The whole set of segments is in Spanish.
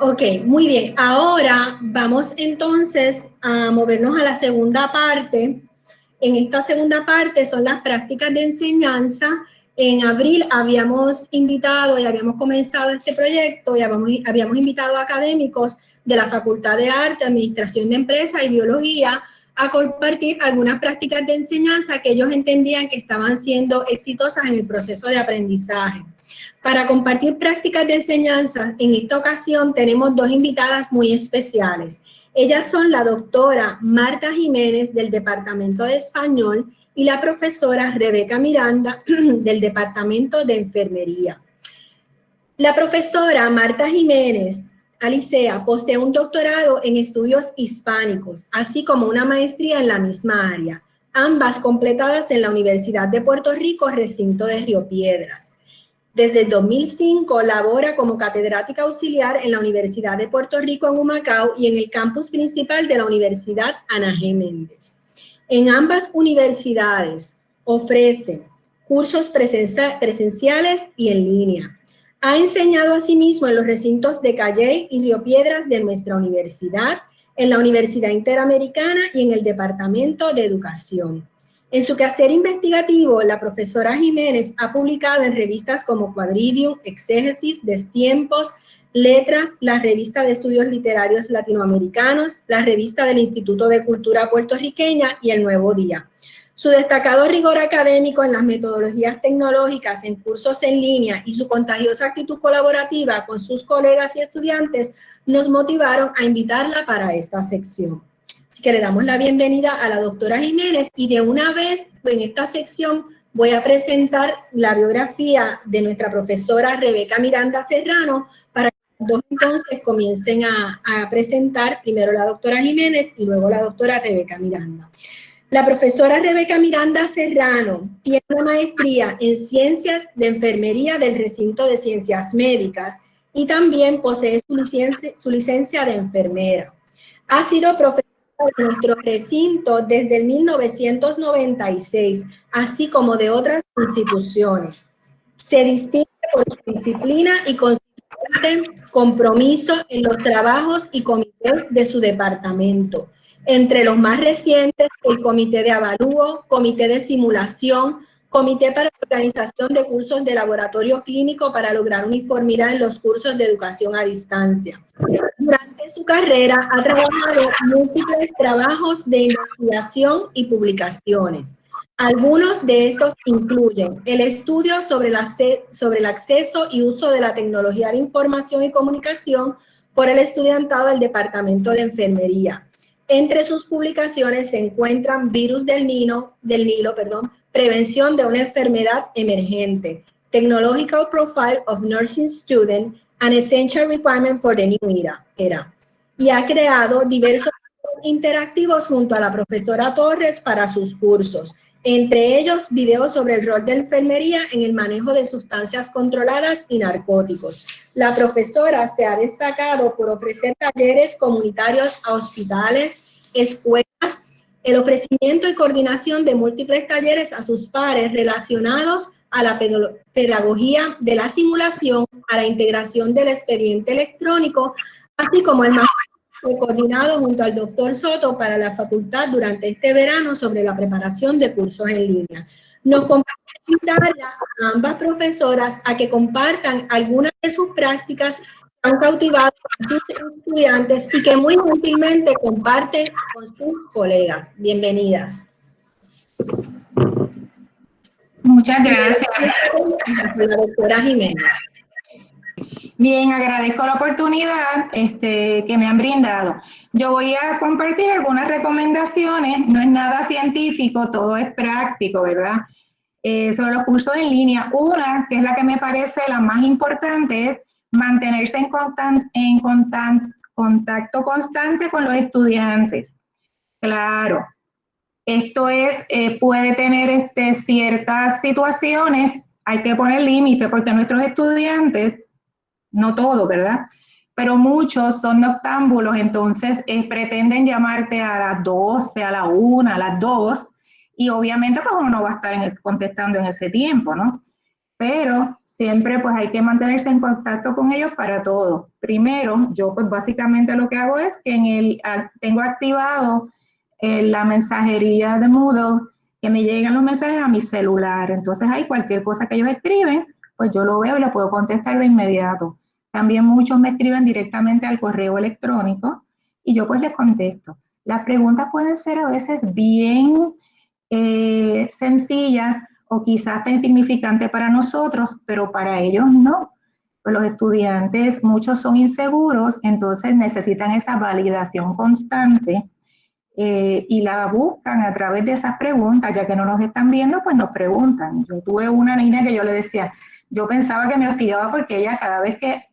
Ok, muy bien. Ahora vamos entonces a movernos a la segunda parte. En esta segunda parte son las prácticas de enseñanza. En abril habíamos invitado y habíamos comenzado este proyecto y habíamos, habíamos invitado a académicos de la Facultad de Arte, Administración de Empresas y Biología a compartir algunas prácticas de enseñanza que ellos entendían que estaban siendo exitosas en el proceso de aprendizaje. Para compartir prácticas de enseñanza, en esta ocasión tenemos dos invitadas muy especiales. Ellas son la doctora Marta Jiménez del Departamento de Español y la profesora Rebeca Miranda del Departamento de Enfermería. La profesora Marta Jiménez Alicea posee un doctorado en estudios hispánicos, así como una maestría en la misma área, ambas completadas en la Universidad de Puerto Rico, recinto de Río Piedras. Desde el 2005 labora como catedrática auxiliar en la Universidad de Puerto Rico en Humacao y en el campus principal de la Universidad Ana G. Méndez. En ambas universidades ofrece cursos presenciales y en línea ha enseñado asimismo en los recintos de Calle y Río Piedras de nuestra universidad, en la Universidad Interamericana y en el Departamento de Educación. En su quehacer investigativo, la profesora Jiménez ha publicado en revistas como Quadrivium, Exégesis, Destiempos, Letras, la Revista de Estudios Literarios Latinoamericanos, la Revista del Instituto de Cultura Puertorriqueña y El Nuevo Día. Su destacado rigor académico en las metodologías tecnológicas en cursos en línea y su contagiosa actitud colaborativa con sus colegas y estudiantes nos motivaron a invitarla para esta sección. Así que le damos la bienvenida a la doctora Jiménez y de una vez en esta sección voy a presentar la biografía de nuestra profesora Rebeca Miranda Serrano para que dos entonces comiencen a, a presentar primero la doctora Jiménez y luego la doctora Rebeca Miranda. La profesora Rebeca Miranda Serrano tiene una maestría en Ciencias de Enfermería del Recinto de Ciencias Médicas y también posee su licencia, de enfermera. Ha sido profesora de nuestro recinto desde el 1996, así como de otras instituciones. Se distingue por su disciplina y consistente compromiso en los trabajos y comités de su departamento entre los más recientes, el Comité de Avalúo, Comité de Simulación, Comité para la Organización de Cursos de Laboratorio Clínico para lograr uniformidad en los cursos de educación a distancia. Durante su carrera ha trabajado múltiples trabajos de investigación y publicaciones. Algunos de estos incluyen el estudio sobre, la, sobre el acceso y uso de la tecnología de información y comunicación por el estudiantado del Departamento de Enfermería, entre sus publicaciones se encuentran Virus del Nilo, del Nilo perdón, Prevención de una enfermedad emergente, Technological Profile of Nursing Student, An Essential Requirement for the New Era. Y ha creado diversos interactivos junto a la profesora Torres para sus cursos, entre ellos videos sobre el rol de enfermería en el manejo de sustancias controladas y narcóticos. La profesora se ha destacado por ofrecer talleres comunitarios a hospitales, escuelas, el ofrecimiento y coordinación de múltiples talleres a sus pares relacionados a la pedagogía de la simulación, a la integración del expediente electrónico, así como el coordinado junto al doctor Soto para la facultad durante este verano sobre la preparación de cursos en línea. Nos comparte a ambas profesoras a que compartan algunas de sus prácticas que han cautivado a sus estudiantes y que muy gentilmente comparten con sus colegas. Bienvenidas. Muchas gracias. La doctora Jiménez. Bien, agradezco la oportunidad este, que me han brindado. Yo voy a compartir algunas recomendaciones, no es nada científico, todo es práctico, ¿verdad? Eh, sobre los cursos en línea. Una, que es la que me parece la más importante, es mantenerse en, en contacto constante con los estudiantes. Claro, esto es, eh, puede tener este, ciertas situaciones, hay que poner límite porque nuestros estudiantes no todo, ¿verdad? Pero muchos son noctámbulos, entonces eh, pretenden llamarte a las 12, a la 1, a las 2, y obviamente pues uno no va a estar contestando en ese tiempo, ¿no? pero siempre pues hay que mantenerse en contacto con ellos para todo. Primero, yo pues básicamente lo que hago es que en el, tengo activado eh, la mensajería de Moodle, que me llegan los mensajes a mi celular. Entonces hay cualquier cosa que ellos escriben, pues yo lo veo y lo puedo contestar de inmediato. También muchos me escriben directamente al correo electrónico y yo pues les contesto. Las preguntas pueden ser a veces bien eh, sencillas o quizás tan insignificantes para nosotros, pero para ellos no. Pues los estudiantes, muchos son inseguros, entonces necesitan esa validación constante eh, y la buscan a través de esas preguntas, ya que no nos están viendo, pues nos preguntan. Yo tuve una niña que yo le decía, yo pensaba que me hostigaba porque ella cada vez que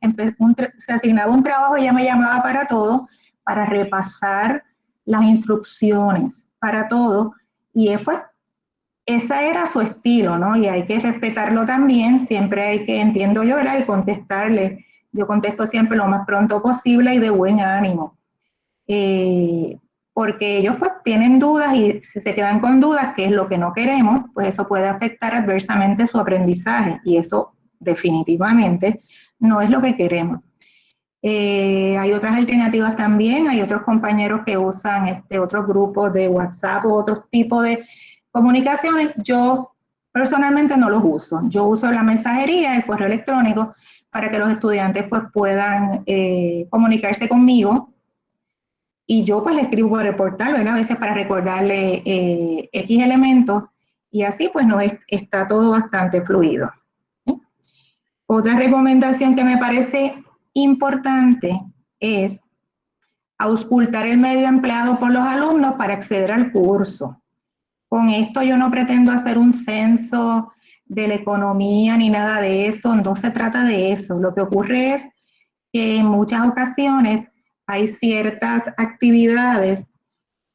se asignaba un trabajo, ella me llamaba para todo, para repasar las instrucciones, para todo, y después ese era su estilo, ¿no? Y hay que respetarlo también, siempre hay que, entiendo yo, ¿verdad? Y contestarle, yo contesto siempre lo más pronto posible y de buen ánimo. Eh, porque ellos pues tienen dudas y si se quedan con dudas, que es lo que no queremos, pues eso puede afectar adversamente su aprendizaje y eso definitivamente no es lo que queremos. Eh, hay otras alternativas también, hay otros compañeros que usan este, otros grupos de WhatsApp o otros tipos de comunicaciones. Yo personalmente no los uso. Yo uso la mensajería, el correo electrónico, para que los estudiantes pues, puedan eh, comunicarse conmigo y yo pues le escribo por el portal, A veces para recordarle eh, X elementos y así pues no está todo bastante fluido. Otra recomendación que me parece importante es auscultar el medio empleado por los alumnos para acceder al curso. Con esto yo no pretendo hacer un censo de la economía ni nada de eso, no se trata de eso. Lo que ocurre es que en muchas ocasiones hay ciertas actividades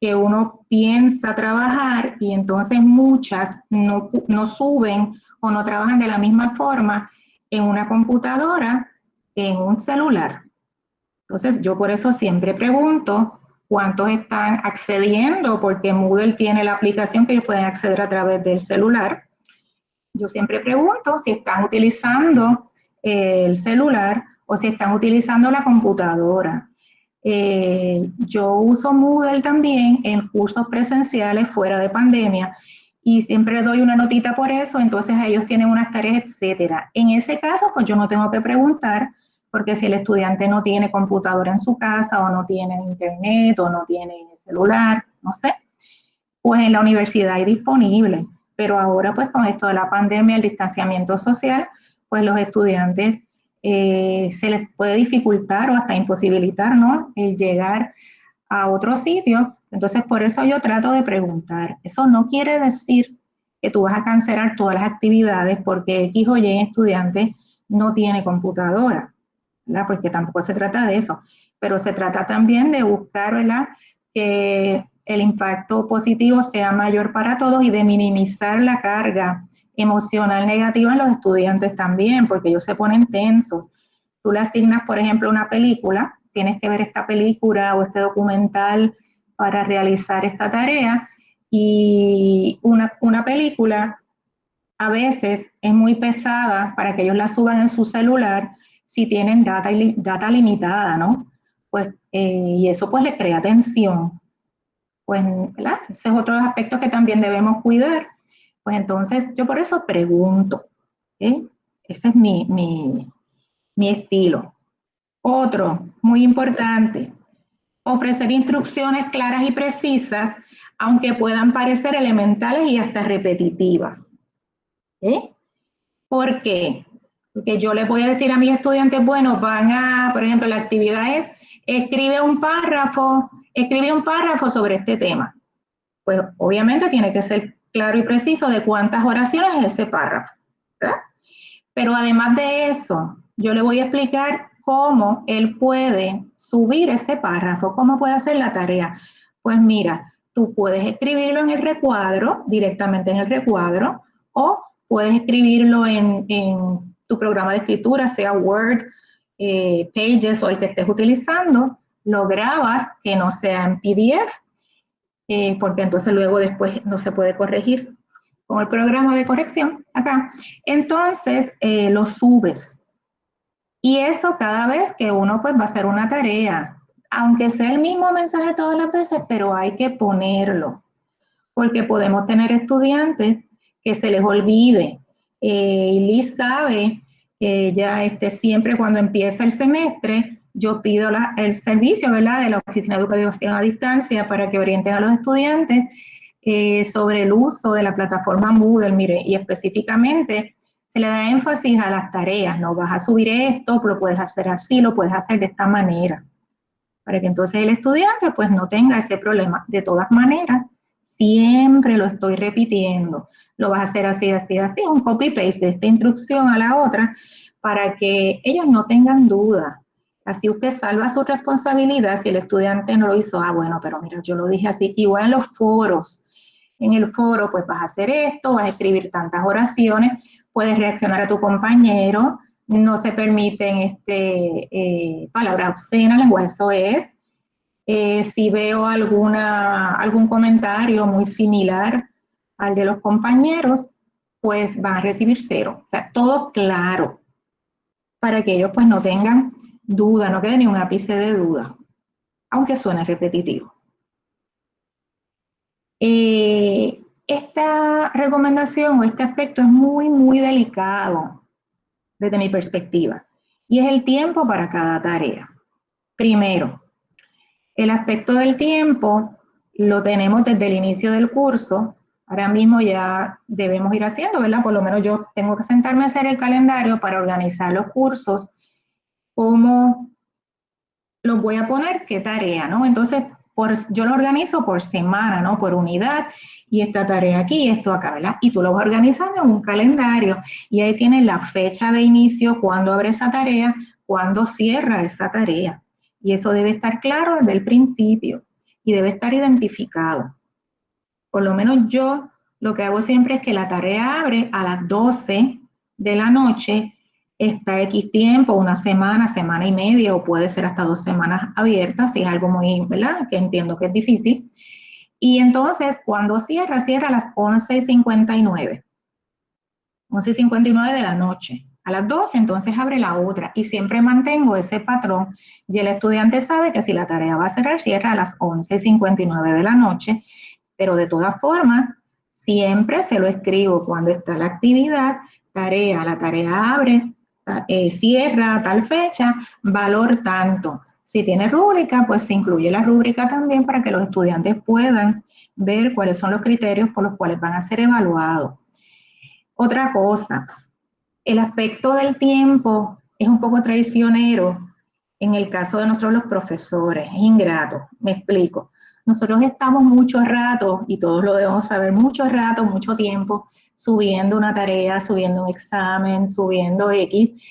que uno piensa trabajar y entonces muchas no, suben o no trabajan de la misma forma en una computadora en un celular. Entonces yo por eso siempre pregunto cuántos están accediendo, porque Moodle tiene la aplicación que ellos pueden acceder a través del celular. Yo siempre pregunto si están utilizando el celular o si están utilizando la computadora. Eh, yo uso Moodle también en cursos presenciales fuera de pandemia y siempre doy una notita por eso, entonces ellos tienen unas tareas, etcétera. En ese caso, pues yo no tengo que preguntar, porque si el estudiante no tiene computadora en su casa o no tiene internet o no tiene celular, no sé, pues en la universidad hay disponible. Pero ahora pues con esto de la pandemia, el distanciamiento social, pues los estudiantes eh, se les puede dificultar o hasta imposibilitar, ¿no? El llegar a otro sitio. Entonces, por eso yo trato de preguntar. Eso no quiere decir que tú vas a cancelar todas las actividades porque X o Y estudiante no tiene computadora, ¿verdad? Porque tampoco se trata de eso. Pero se trata también de buscar, ¿verdad? Que el impacto positivo sea mayor para todos y de minimizar la carga emocional negativa en los estudiantes también, porque ellos se ponen tensos. Tú le asignas, por ejemplo, una película, tienes que ver esta película o este documental para realizar esta tarea y una, una película a veces es muy pesada para que ellos la suban en su celular si tienen data, data limitada, ¿no? Pues, eh, y eso pues le crea tensión. Pues, ¿verdad? Ese es otro aspecto que también debemos cuidar pues entonces yo por eso pregunto. Ese es mi, mi estilo. Otro, muy importante, ofrecer instrucciones claras y precisas, aunque puedan parecer elementales y hasta repetitivas. ¿Por qué? Porque yo les voy a decir a mis estudiantes, bueno, van a, por ejemplo, la actividad es, escribe un párrafo, escribe un párrafo sobre este tema. Pues obviamente tiene que ser claro y preciso de cuántas oraciones es ese párrafo. Pero además de eso, yo le voy a explicar cómo él puede subir ese párrafo, cómo puede hacer la tarea. Pues mira, tú puedes escribirlo en el recuadro, directamente en el recuadro, o puedes escribirlo en, tu programa de escritura, sea Word, eh, Pages o el que estés utilizando, lo grabas, que no sea en PDF, eh, porque entonces luego después no se puede corregir. como el programa de corrección acá, entonces eh, lo subes. Y eso cada vez que uno pues va a hacer una tarea, aunque sea el mismo mensaje todas las veces, pero hay que ponerlo, porque podemos tener estudiantes que se les olvide. Eh, y Liz sabe que ya este, siempre cuando empieza el semestre, yo pido el servicio de la Oficina de Educación a Distancia para que orienten a los estudiantes eh, sobre el uso de la plataforma Moodle, mire, y específicamente se le da énfasis a las tareas, no vas a subir esto, lo puedes hacer así, lo puedes hacer de esta manera, para que entonces el estudiante pues no tenga ese problema. De todas maneras, siempre lo estoy repitiendo, lo vas a hacer así, así, así, un copy-paste de esta instrucción a la otra, para que ellos no tengan duda. Así usted salva su responsabilidad si el estudiante no lo hizo. Ah, bueno, pero mira, yo lo dije así. Igual en los foros. En el foro, pues vas a hacer esto, vas a escribir tantas oraciones, puedes reaccionar a tu compañero, no se permiten este, eh, palabras obscenas, lenguaje eso es. Eh, si veo alguna, algún comentario muy similar al de los compañeros, pues van a recibir cero. O sea, todo claro, para que ellos pues no tengan duda, no quede ni un ápice de duda, aunque suene repetitivo. Eh, esta recomendación o este aspecto es muy, muy delicado desde mi perspectiva y es el tiempo para cada tarea. Primero, el aspecto del tiempo lo tenemos desde el inicio del curso. Ahora mismo ya debemos ir haciendo, ¿verdad? Por lo menos yo tengo que sentarme a hacer el calendario para organizar los cursos cómo los voy a poner, qué tarea, ¿no? Entonces, por, yo lo organizo por semana, ¿no? Por unidad, y esta tarea aquí, esto acá, ¿verdad? Y tú lo vas organizando en un calendario, y ahí tienes la fecha de inicio, cuándo abre esa tarea, cuándo cierra esa tarea. Y eso debe estar claro desde el principio, y debe estar identificado. Por lo menos yo lo que hago siempre es que la tarea abre a las 12 de la noche está X tiempo, una semana, semana y media, o puede ser hasta dos semanas abiertas, si es algo muy, ¿verdad? Que entiendo que es difícil. Y entonces, cuando cierra, cierra a las 11.59. 11.59 de la noche. A las 12, entonces abre la otra. Y siempre mantengo ese patrón. Y el estudiante sabe que si la tarea va a cerrar, cierra a las 11.59 de la noche. Pero de todas formas, siempre se lo escribo cuando está la actividad, tarea, la tarea abre, eh, cierra tal fecha, valor tanto. Si tiene rúbrica, pues se incluye la rúbrica también para que los estudiantes puedan ver cuáles son los criterios por los cuales van a ser evaluados. Otra cosa, el aspecto del tiempo es un poco traicionero en el caso de nosotros los profesores, es ingrato, me explico. Nosotros estamos mucho rato, y todos lo debemos saber, mucho rato, mucho tiempo, subiendo una tarea, subiendo un examen, subiendo X,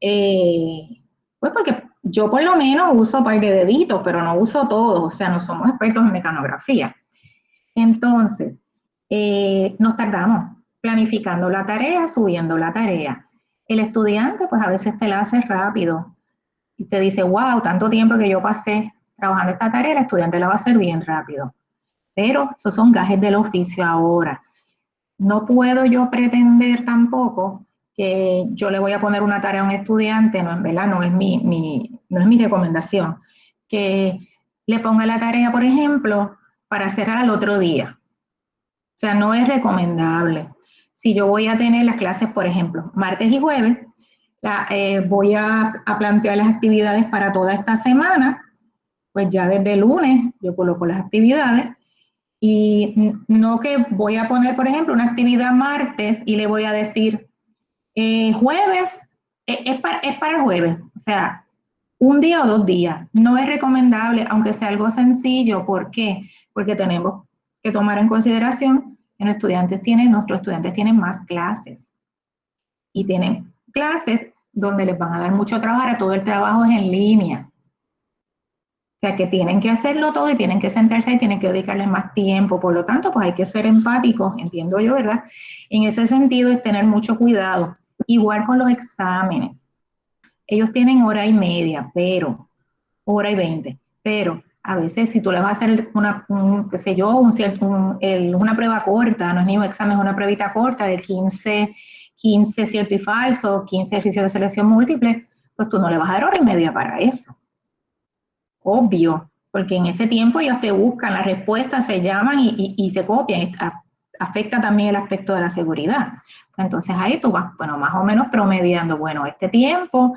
eh, pues porque yo por lo menos uso un par de deditos, pero no uso todos, o sea, no somos expertos en mecanografía. Entonces, eh, nos tardamos planificando la tarea, subiendo la tarea. El estudiante, pues a veces te la hace rápido y te dice, wow, tanto tiempo que yo pasé trabajando esta tarea, el estudiante la va a hacer bien rápido. Pero esos son gajes del oficio ahora no puedo yo pretender tampoco que yo le voy a poner una tarea a un estudiante, no, es mi, no es mi recomendación, que le ponga la tarea, por ejemplo, para cerrar al otro día. O sea, no es recomendable. Si yo voy a tener las clases, por ejemplo, martes y jueves, eh, voy a, a plantear las actividades para toda esta semana, pues ya desde el lunes yo coloco las actividades y no que voy a poner, por ejemplo, una actividad martes y le voy a decir eh, jueves, eh, es, para, es para jueves, o sea, un día o dos días. No es recomendable, aunque sea algo sencillo. ¿Por qué? Porque tenemos que tomar en consideración que nuestros estudiantes tienen, nuestros estudiantes tienen más clases. Y tienen clases donde les van a dar mucho trabajo, ahora todo el trabajo es en línea. O sea, que tienen que hacerlo todo y tienen que sentarse y tienen que dedicarle más tiempo. Por lo tanto, pues hay que ser empáticos, entiendo yo, ¿verdad? En ese sentido es tener mucho cuidado. Igual con los exámenes. Ellos tienen hora y media, pero, hora y veinte, pero A veces si tú le vas a hacer una, qué sé yo, un, una prueba corta, no es ni un examen, es una pruebita corta de 15, 15 cierto y falso, 15 ejercicios de selección múltiple, pues tú no le vas a dar hora y media para eso. Obvio, porque en ese tiempo ellos te buscan las respuestas, se llaman y, se copian. Afecta también el aspecto de la seguridad. Entonces ahí tú vas, bueno, más o menos promediando, bueno, este tiempo,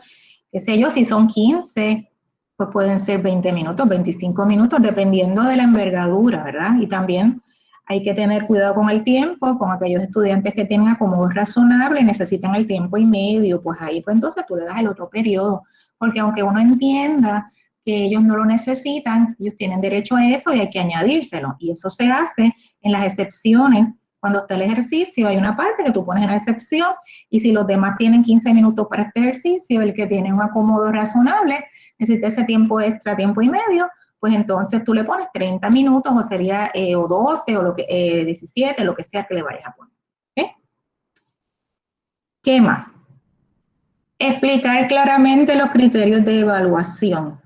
qué sé yo, si son 15, pues pueden ser 20 minutos, 25 minutos, dependiendo de la envergadura, ¿verdad? Y también hay que tener cuidado con el tiempo, con aquellos estudiantes que tienen acomodo razonable, necesitan el tiempo y medio, pues ahí pues entonces tú le das el otro periodo, porque aunque uno entienda que ellos no lo necesitan, ellos tienen derecho a eso y hay que añadírselo. Y eso se hace en las excepciones. Cuando está el ejercicio, hay una parte que tú pones en la excepción y si los demás tienen 15 minutos para este ejercicio, el que tiene un acomodo razonable, necesita ese tiempo extra, tiempo y medio, pues entonces tú le pones 30 minutos o sería eh, o 12 o lo que, 17, eh, lo que sea que le vayas a poner. ¿Qué más? Explicar claramente los criterios de evaluación.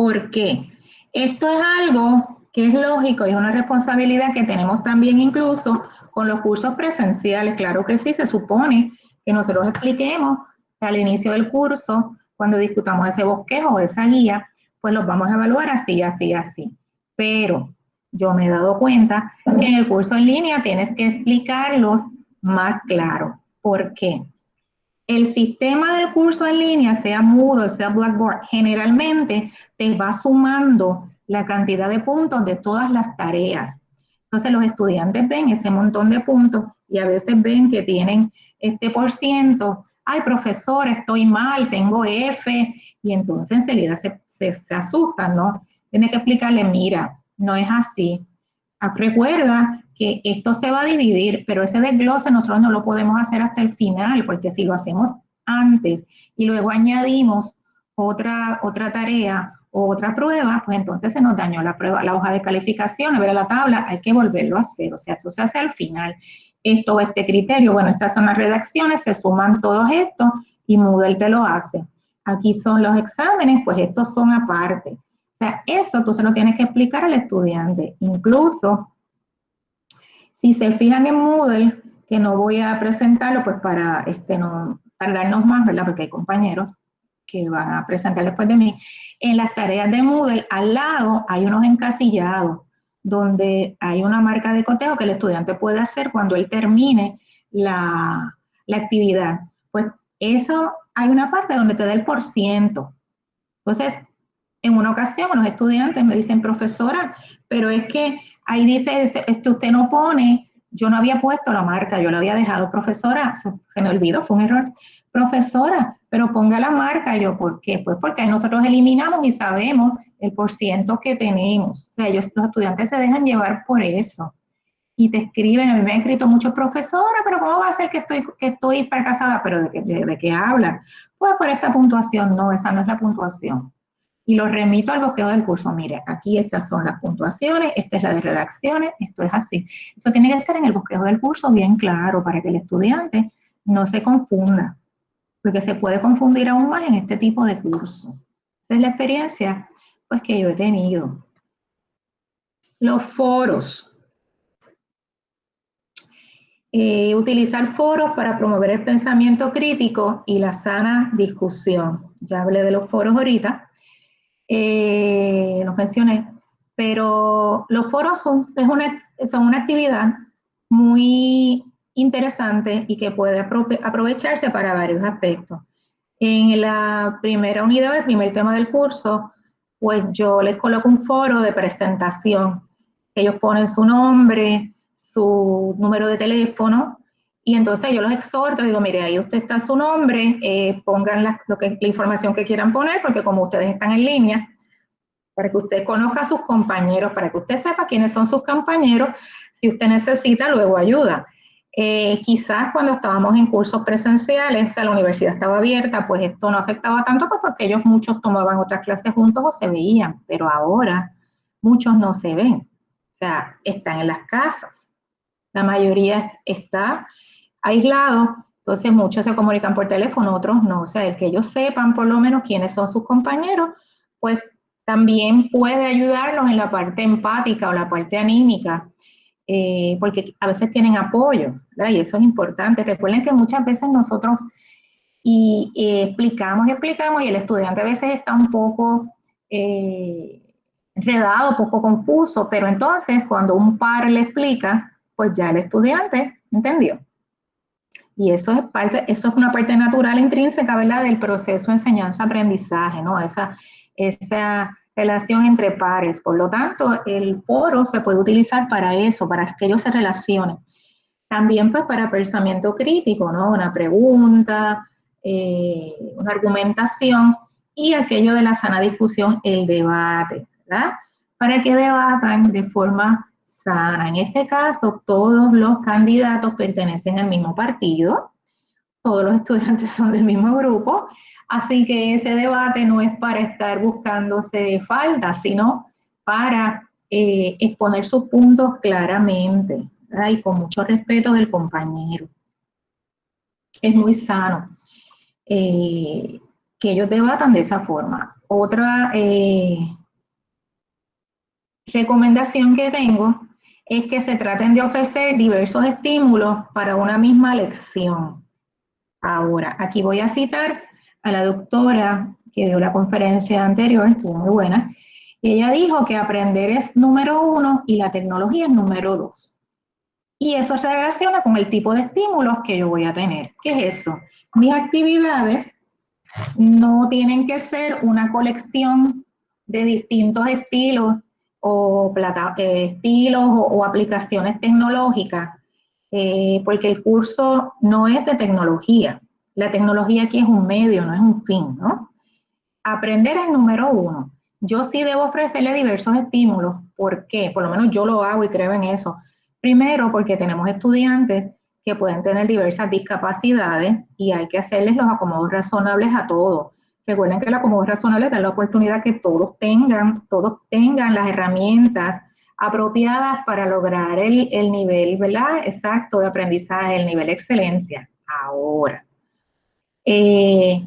¿Por qué? Esto es algo que es lógico y es una responsabilidad que tenemos también incluso con los cursos presenciales. Claro que sí, se supone que nosotros expliquemos al inicio del curso, cuando discutamos ese bosquejo o esa guía, pues los vamos a evaluar así, así, así. Pero yo me he dado cuenta que en el curso en línea tienes que explicarlos más claro. ¿Por qué? El sistema del curso en línea, sea Moodle, sea Blackboard, generalmente te va sumando la cantidad de puntos de todas las tareas. Entonces los estudiantes ven ese montón de puntos y a veces ven que tienen este por ciento. Ay, profesor, estoy mal, tengo F. Y entonces enseguida se, se asustan, ¿no? Tiene que explicarle, mira, no es así. Recuerda que esto se va a dividir, pero ese desglose nosotros no lo podemos hacer hasta el final, porque si lo hacemos antes y luego añadimos otra, otra tarea o otra prueba, pues entonces se nos dañó la prueba, la hoja de calificación, a ver la tabla, hay que volverlo a hacer, o sea, eso se hace al final. Esto, este criterio, bueno, estas son las redacciones, se suman todos estos y Moodle te lo hace. Aquí son los exámenes, pues estos son aparte. O sea, eso tú se lo tienes que explicar al estudiante. Incluso si se fijan en Moodle, que no voy a presentarlo pues para este, no tardarnos más, ¿verdad? Porque hay compañeros que van a presentar después de mí. En las tareas de Moodle, al lado hay unos encasillados donde hay una marca de cotejo que el estudiante puede hacer cuando él termine la, la actividad. Pues eso, hay una parte donde te da el por ciento. Entonces, en una ocasión, los estudiantes me dicen, profesora, pero es que ahí dice, usted no pone, yo no había puesto la marca, yo la había dejado, profesora, se, me olvidó, fue un error. Profesora, pero ponga la marca, yo, ¿por qué? Pues porque nosotros eliminamos y sabemos el porciento que tenemos. O sea, ellos, los estudiantes se dejan llevar por eso. Y te escriben, a mí me han escrito muchos profesores, pero ¿cómo va a ser que estoy, que estoy fracasada? ¿Pero de, de, de qué hablan? Pues por esta puntuación, no, esa no es la puntuación y lo remito al bosquejo del curso. Mire, aquí estas son las puntuaciones, esta es la de redacciones, esto es así. Eso tiene que estar en el bosquejo del curso bien claro para que el estudiante no se confunda, porque se puede confundir aún más en este tipo de curso. Esa es la experiencia pues, que yo he tenido. Los foros. Eh, utilizar foros para promover el pensamiento crítico y la sana discusión. Ya hablé de los foros ahorita eh, los mencioné, pero los foros son, una, son una actividad muy interesante y que puede aprovecharse para varios aspectos. En la primera unidad, el primer tema del curso, pues yo les coloco un foro de presentación. Ellos ponen su nombre, su número de teléfono, y entonces yo los exhorto, digo, mire, ahí usted está su nombre, eh, pongan la, lo que, la información que quieran poner, porque como ustedes están en línea, para que usted conozca a sus compañeros, para que usted sepa quiénes son sus compañeros, si usted necesita, luego ayuda. Eh, quizás cuando estábamos en cursos presenciales, o sea, la universidad estaba abierta, pues esto no afectaba tanto pues porque ellos muchos tomaban otras clases juntos o se veían, pero ahora muchos no se ven, o sea, están en las casas. La mayoría está aislado, entonces muchos se comunican por teléfono, otros no. O sea, el que ellos sepan por lo menos quiénes son sus compañeros, pues También puede ayudarlos en la parte empática o la parte anímica, eh, porque a veces tienen apoyo, ¿verdad? y eso es importante. Recuerden que muchas veces nosotros y, explicamos y explicamos y el estudiante a veces está un poco eh, enredado, poco confuso, pero entonces cuando un par le explica, pues ya el estudiante entendió. Y eso es parte, eso es una parte natural intrínseca, ¿verdad? Del proceso enseñanza-aprendizaje, ¿no? Esa, esa relación entre pares. Por lo tanto, el foro se puede utilizar para eso, para que ellos se relacionen. También pues para pensamiento crítico, ¿no? Una pregunta, eh, una argumentación y aquello de la sana discusión, el debate, ¿verdad? Para que debatan de forma sana. En este caso, todos los candidatos pertenecen al mismo partido, todos los estudiantes son del mismo grupo, así que ese debate no es para estar buscándose falta, sino para eh, exponer sus puntos claramente y con mucho respeto del compañero. Es muy sano eh, que ellos debatan de esa forma. Otra eh, recomendación que tengo es que se traten de ofrecer diversos estímulos para una misma lección. Ahora, aquí voy a citar a la doctora que dio la conferencia anterior, estuvo muy buena, y ella dijo que aprender es número uno y la tecnología es número dos. Y eso se relaciona con el tipo de estímulos que yo voy a tener. ¿Qué es eso? Mis actividades no tienen que ser una colección de distintos estilos o plata, eh, estilos o, aplicaciones tecnológicas, eh, porque el curso no es de tecnología. La tecnología aquí es un medio, no es un fin, ¿no? Aprender es número uno. Yo sí debo ofrecerle diversos estímulos. ¿Por qué? Por lo menos yo lo hago y creo en eso. Primero, porque tenemos estudiantes que pueden tener diversas discapacidades y hay que hacerles los acomodos razonables a todos. Recuerden que el acomodo razonable da la oportunidad que todos tengan, todos tengan las herramientas apropiadas para lograr el, el nivel, ¿verdad? Exacto de aprendizaje, el nivel de excelencia. Ahora, eh,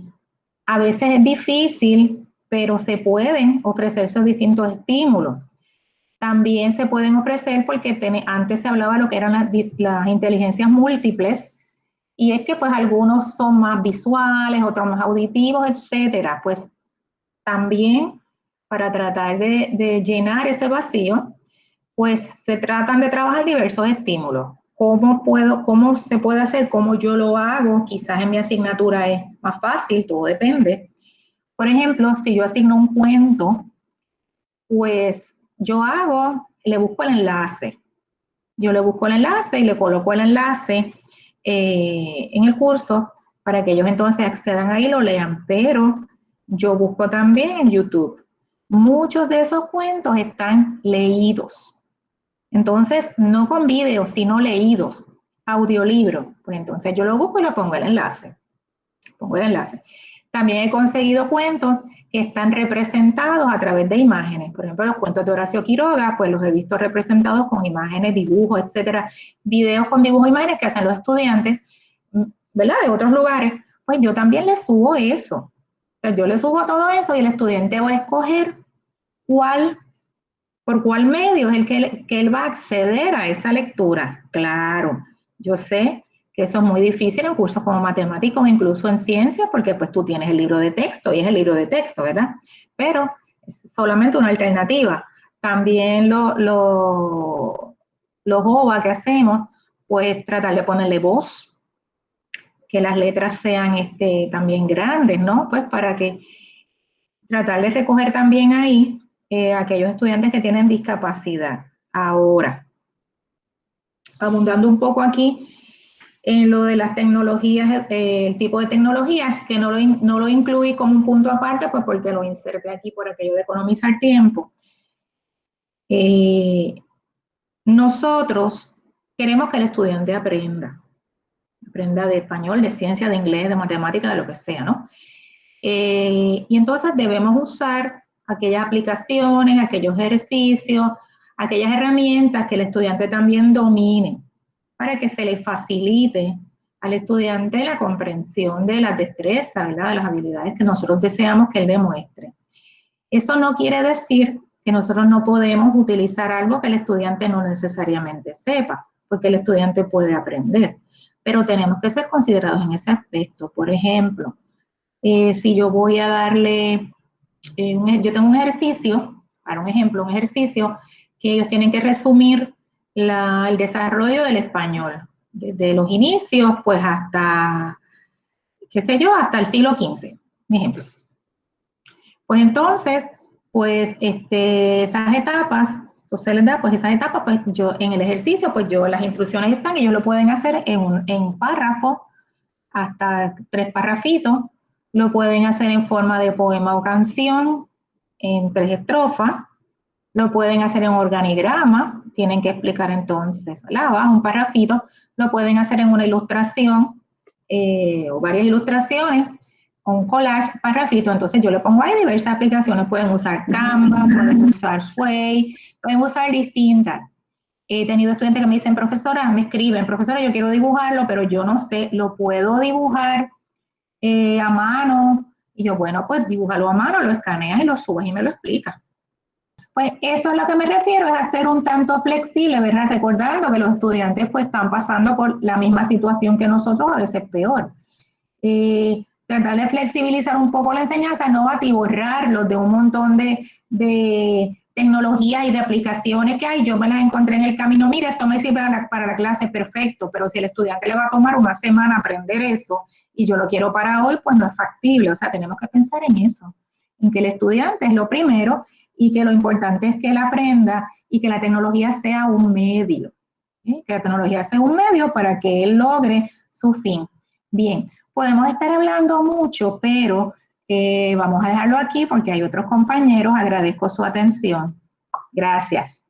a veces es difícil, pero se pueden ofrecer esos distintos estímulos. También se pueden ofrecer porque antes se hablaba de lo que eran las inteligencias múltiples, y es que pues algunos son más visuales, otros más auditivos, etcétera. Pues también para tratar de, llenar ese vacío, pues se tratan de trabajar diversos estímulos. ¿Cómo, puedo, ¿Cómo se puede hacer? ¿Cómo yo lo hago? Quizás en mi asignatura es más fácil, todo depende. Por ejemplo, si yo asigno un cuento, pues yo hago, le busco el enlace. Yo le busco el enlace y le coloco el enlace eh, en el curso para que ellos entonces accedan ahí y lo lean. Pero yo busco también en YouTube. Muchos de esos cuentos están leídos. Entonces, no con videos, sino leídos, audiolibro. Pues entonces yo lo busco y le pongo el enlace. Pongo el enlace. También he conseguido cuentos que están representados a través de imágenes. Por ejemplo, los cuentos de Horacio Quiroga, pues los he visto representados con imágenes, dibujos, etcétera. Videos con dibujos e imágenes que hacen los estudiantes, ¿verdad? De otros lugares. Pues yo también les subo eso. yo les subo todo eso y el estudiante va a escoger cuál, por cuál medio es el que, que él va a acceder a esa lectura. Claro, yo sé que eso es muy difícil en cursos como matemáticos, incluso en ciencias, porque pues tú tienes el libro de texto y es el libro de texto, ¿verdad? Pero es solamente una alternativa. También lo, lo, los OVA que hacemos, pues tratar de ponerle voz, que las letras sean este, también grandes, ¿no? Pues para que tratar de recoger también ahí eh, aquellos estudiantes que tienen discapacidad. Ahora, abundando un poco aquí, en lo de las tecnologías, eh, el tipo de tecnologías, que no lo, no lo incluí como un punto aparte, pues porque lo inserté aquí por aquello de economizar tiempo. Eh, nosotros queremos que el estudiante aprenda, aprenda de español, de ciencia, de inglés, de matemática, de lo que sea, ¿no? Eh, y entonces debemos usar aquellas aplicaciones, aquellos ejercicios, aquellas herramientas que el estudiante también domine para que se le facilite al estudiante la comprensión de las destrezas, de las habilidades que nosotros deseamos que él demuestre. Eso no quiere decir que nosotros no podemos utilizar algo que el estudiante no necesariamente sepa, porque el estudiante puede aprender, pero tenemos que ser considerados en ese aspecto. Por ejemplo, eh, si yo voy a darle, eh, yo tengo un ejercicio, para un ejemplo, un ejercicio que ellos tienen que resumir el desarrollo del español, desde los inicios, pues hasta, qué sé yo, hasta el siglo XV, un ejemplo. Pues entonces, pues este, esas etapas, da, pues esas etapas, pues yo en el ejercicio, pues yo las instrucciones están ellos lo pueden hacer en un en párrafo, hasta tres parrafitos, lo pueden hacer en forma de poema o canción, en tres estrofas, lo pueden hacer en organigrama, tienen que explicar entonces, ¿verdad? un parrafito, lo pueden hacer en una ilustración eh, o varias ilustraciones, un collage, parrafito, entonces yo le pongo ahí diversas aplicaciones, pueden usar Canva, pueden usar Sway, pueden usar distintas. He tenido estudiantes que me dicen, profesora, me escriben, profesora, yo quiero dibujarlo, pero yo no sé, ¿lo puedo dibujar eh, a mano? Y yo, bueno, pues dibújalo a mano, lo escaneas y lo subes y me lo explicas. Pues eso es lo que me refiero, es hacer un tanto flexible, ¿verdad? Recordando que los estudiantes pues están pasando por la misma situación que nosotros, a veces peor. Eh, tratar de flexibilizar un poco la enseñanza, no atiborrarlos de un montón de, de tecnologías y de aplicaciones que hay. Yo me las encontré en el camino, mira, esto me sirve para la, clase, perfecto, pero si el estudiante le va a tomar una semana aprender eso y yo lo quiero para hoy, pues no es factible. O sea, tenemos que pensar en eso, en que el estudiante es lo primero y que lo importante es que él aprenda y que la tecnología sea un medio, que la tecnología sea un medio para que él logre su fin. Bien, podemos estar hablando mucho, pero eh, vamos a dejarlo aquí porque hay otros compañeros. Agradezco su atención. Gracias.